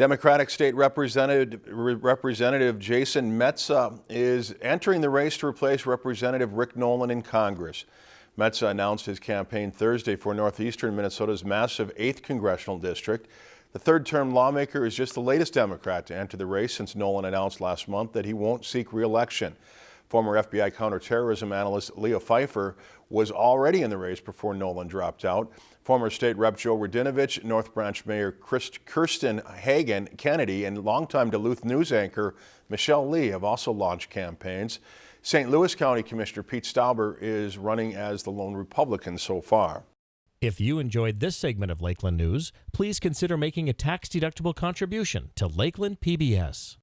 Democratic State Representative, Representative Jason Metsa is entering the race to replace Representative Rick Nolan in Congress. Metsa announced his campaign Thursday for northeastern Minnesota's massive 8th congressional district. The third-term lawmaker is just the latest Democrat to enter the race since Nolan announced last month that he won't seek re-election. Former FBI counterterrorism analyst Leah Phifer was already in the race before Nolan dropped out. Former State Rep Joe Radinovich, North Branch Mayor Kirsten Hagen Kennedy, and longtime Duluth News anchor Michelle Lee have also launched campaigns. St. Louis County Commissioner Pete Stauber is running as the lone Republican so far. If you enjoyed this segment of Lakeland News, please consider making a tax-deductible contribution to Lakeland PBS.